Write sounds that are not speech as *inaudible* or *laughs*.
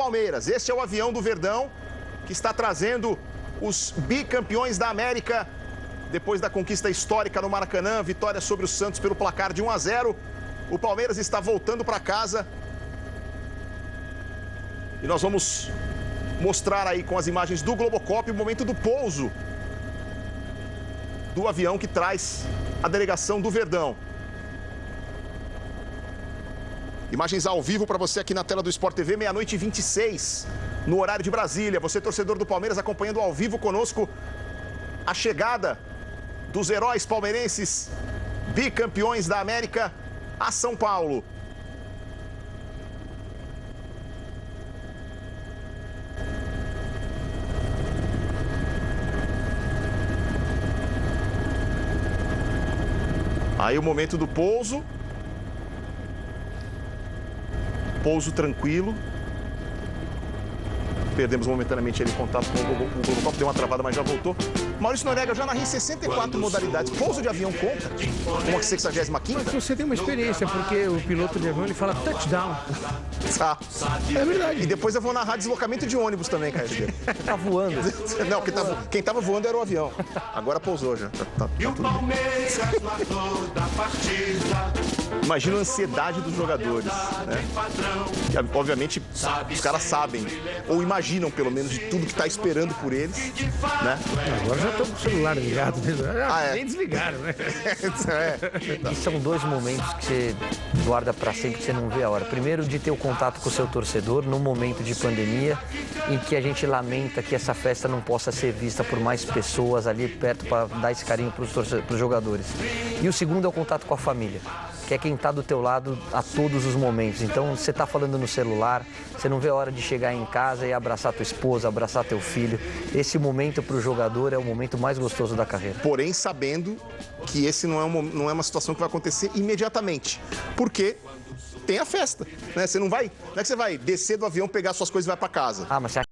Palmeiras. Este é o avião do Verdão que está trazendo os bicampeões da América depois da conquista histórica no Maracanã, vitória sobre o Santos pelo placar de 1 a 0. O Palmeiras está voltando para casa. E nós vamos mostrar aí com as imagens do Globocop o momento do pouso do avião que traz a delegação do Verdão. Imagens ao vivo para você aqui na tela do Sport TV, meia-noite e 26, no horário de Brasília. Você, torcedor do Palmeiras, acompanhando ao vivo conosco a chegada dos heróis palmeirenses, bicampeões da América, a São Paulo. Aí o momento do pouso. Pouso tranquilo. Perdemos momentaneamente ele contato com o Globocop, deu uma travada, mas já voltou. Maurício Norega, eu já narrei 64 modalidades. Pouso de avião conta? Como a 65 Mas você tem uma experiência, porque o piloto de avião ele fala touchdown. Tá. É verdade. E depois eu vou narrar deslocamento de ônibus também, Caio. *laughs* Tá voando. *laughs* Não, quem tava, quem tava voando era o avião. Agora pousou já. Tá, tá, tá tudo bem. Imagina a ansiedade dos jogadores, né? E, obviamente, os caras sabem, ou imaginam pelo menos, de tudo que está esperando por eles, né? Agora já estão com o celular ligado. Né? Ah, é. Nem desligaram, né? é. *laughs* E são dois momentos que você guarda para sempre, que você não vê a hora. Primeiro, de ter o contato com o seu torcedor num momento de pandemia, em que a gente lamenta que essa festa não possa ser vista por mais pessoas ali perto para dar esse carinho para os jogadores. E o segundo é o contato com a família, que é quem está do teu lado a todos os momentos. Então, você está falando no celular, você não vê a hora de chegar em casa e abraçar tua esposa, abraçar teu filho. Esse momento para o jogador é o momento mais gostoso da carreira. Porém, sabendo que esse não é, uma, não é uma situação que vai acontecer imediatamente. Porque tem a festa, né? Você não vai, não é que você vai descer do avião, pegar suas coisas e vai para casa. Ah, mas você